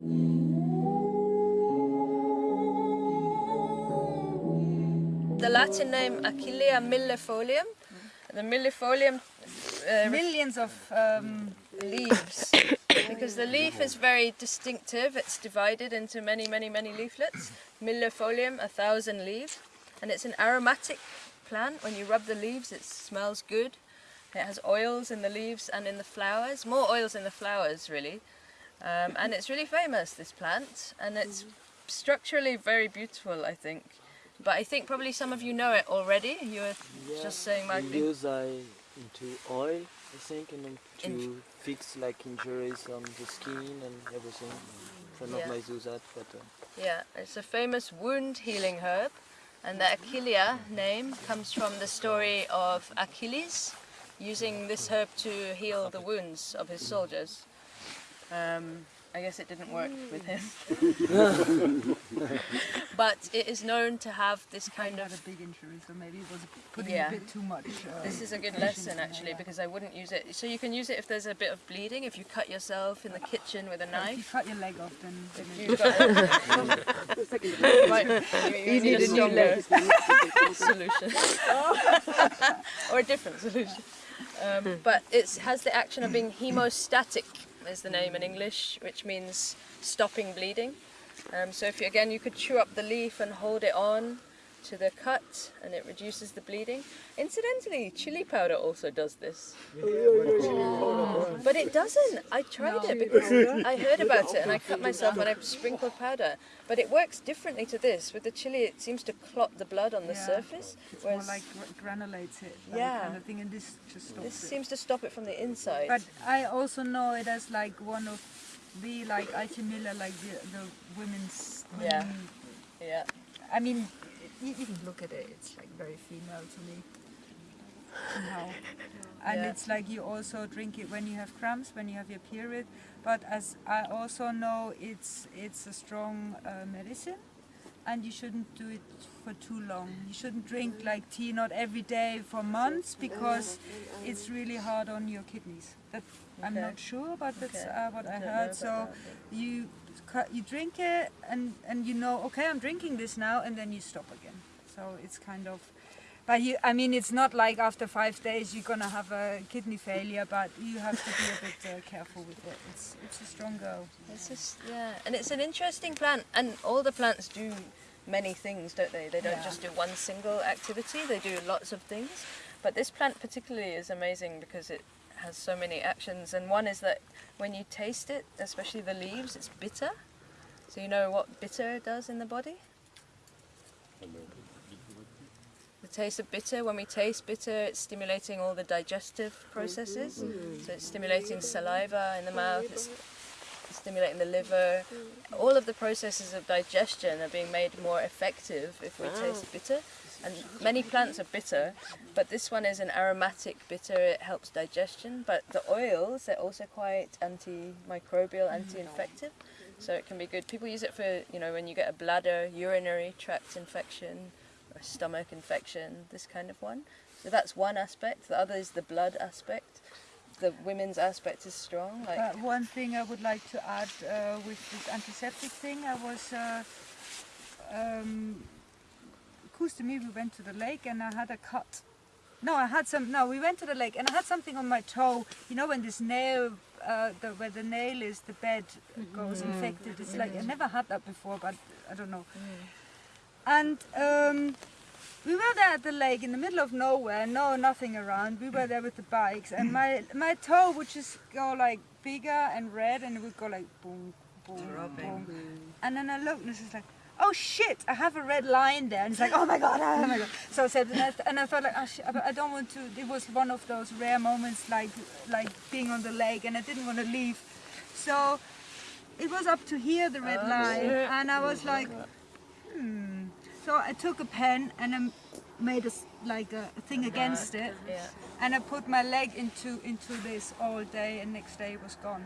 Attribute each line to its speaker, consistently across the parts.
Speaker 1: The Latin name Achillea millefolium. The millefolium uh,
Speaker 2: Millions of um,
Speaker 1: leaves because the leaf is very distinctive. It's divided into many, many, many leaflets. Millefolium, a thousand leaves, and it's an aromatic plant. When you rub the leaves, it smells good. It has oils in the leaves and in the flowers, more oils in the flowers really. Um, and it's really famous, this plant, and it's structurally very beautiful, I think. But I think probably some of you know it already. You were just saying, Magdi.
Speaker 3: use uh, into oil, I think, and then to
Speaker 1: In-
Speaker 3: fix like injuries on the skin and everything. Friend
Speaker 1: Yeah.
Speaker 3: of mine that, but uh,
Speaker 1: Yeah, it's a famous wound healing herb, and the Achillea name comes from the story of Achilles using this herb to heal the wounds of his soldiers. Um, I guess it didn't work with him. but it is known to have this kind of
Speaker 2: had a big injury, so maybe it was putting
Speaker 1: Yeah.
Speaker 2: a bit too much. Uh,
Speaker 1: This is a good lesson actually because I wouldn't use it. So you can use it if there's a bit of bleeding, if you cut yourself in the kitchen with a
Speaker 2: if you
Speaker 1: knife.
Speaker 2: cut your leg off, then, then
Speaker 1: You've got Right, you, you need a stronger solution or a different solution. Um, but it has the action of being hemostatic, is the name in English, which means stopping bleeding. Um, so if you, again, you could chew up the leaf and hold it on to the cut, and it reduces the bleeding. Incidentally, chili powder also does this. But it doesn't. I tried it because I heard about it and I cut myself and I sprinkled powder. But it works differently to this. With the chili, it seems to clot the blood on the
Speaker 2: Yeah.
Speaker 1: surface,
Speaker 2: it's more
Speaker 1: whereas
Speaker 2: like gra- granulates it,
Speaker 1: Yeah.
Speaker 2: kind of thing, and this just stops
Speaker 1: this
Speaker 2: it.
Speaker 1: seems to stop it from the inside.
Speaker 2: But I also know it as like one of the like Alchemilla, like the, the women's.
Speaker 1: Yeah.
Speaker 2: women-
Speaker 1: yeah.
Speaker 2: I mean, you, you can look at it. It's like very female to me. Somehow. And
Speaker 1: Yeah.
Speaker 2: it's like you also drink it when you have cramps, when you have your period. But as I also know, it's it's a strong uh, medicine, and you shouldn't do it for too long. You shouldn't drink like tea not every day for months because it's really hard on your kidneys. That I'm not sure, but that's
Speaker 1: Okay.
Speaker 2: uh, what I heard. So you you drink it and and you know okay I'm drinking this now and then you stop again so it's kind of but you I mean it's not like after five days you're gonna have a kidney failure but you have to be a bit uh, careful with it it's it's a strong girl.
Speaker 1: It's just yeah, and it's an interesting plant, and all the plants do many things, don't they? They don't
Speaker 2: Yeah.
Speaker 1: just do one single activity; they do lots of things. But this plant particularly is amazing because it has so many actions, and one is that when you taste it, especially the leaves, it's bitter. So you know what bitter does in the body? The taste of bitter, when we taste bitter, it's stimulating all the digestive processes. Mm-hmm. So it's stimulating saliva in the mouth, it's stimulating the liver. All of the processes of digestion are being made more effective if we taste bitter. And many plants are bitter, but this one is an aromatic bitter, it helps digestion. But the oils, they're also quite antimicrobial, mm. anti-infective, so it can be good. People use it for, you know, when you get a bladder, urinary tract infection, or stomach infection, this kind of one. So that's one aspect. The other is the blood aspect. The women's aspect is strong. Like
Speaker 2: uh, one thing I would like to add uh, with this antiseptic thing I was uh, um, me we went to the lake and I had a cut. No I had some no we went to the lake and I had something on my toe. You know when this nail uh, the, where the nail is the bed goes infected it's like I never had that before but I don't know. And um, we were there at the lake in the middle of nowhere, no nothing around. We were there with the bikes, and my my toe would just go like bigger and red, and it would go like boom, boom, boom. And then I looked, and it's just like, oh shit, I have a red line there, and it's like, oh my god, oh my god. So I said, and I, and I felt like, oh shit, I don't want to. It was one of those rare moments, like like being on the lake, and I didn't want to leave. So it was up to here, the red line, and I was like, hmm. So I took a pen and I made a, s- like a, a thing against it,
Speaker 1: yeah.
Speaker 2: and I put my leg into into this all day, and next day it was gone.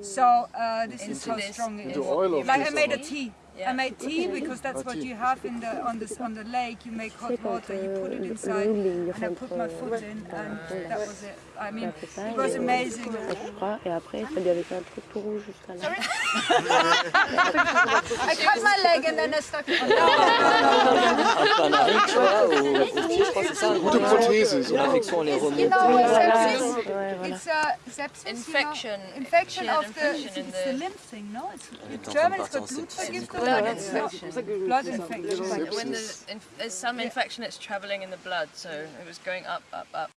Speaker 2: So uh, this is how
Speaker 1: this-
Speaker 2: strong it is.
Speaker 1: into
Speaker 4: oil
Speaker 2: Like I made a
Speaker 4: or-
Speaker 2: tea.
Speaker 1: Yeah.
Speaker 2: I made tea because that's what you have in the on this on the lake. You make hot water, you put it inside, and I put my foot in, and that was it. I mean, it was amazing.
Speaker 4: et après, ça lui avait fait un truc tout rouge jusqu'à là.
Speaker 2: I cut my leg and then I stuck it on.
Speaker 3: Un aric, ah, tu vois, au, au pied, je crois que c'est ça.
Speaker 5: Ou de prothèse.
Speaker 3: Son infection, elle est
Speaker 2: You know, sepsis. It's a sepsis. you know.
Speaker 1: Infection.
Speaker 2: Infection of the,
Speaker 1: infection
Speaker 2: it's the
Speaker 1: the
Speaker 2: lymph thing, no? It's,
Speaker 3: est en train
Speaker 2: Germans got
Speaker 3: en sepsis.
Speaker 2: Blutvergiftung.
Speaker 1: Blood
Speaker 2: but it's not
Speaker 1: infection.
Speaker 2: blood infection.
Speaker 1: When the, inf- there's some infection that's traveling in the blood, so it was going up, up, up.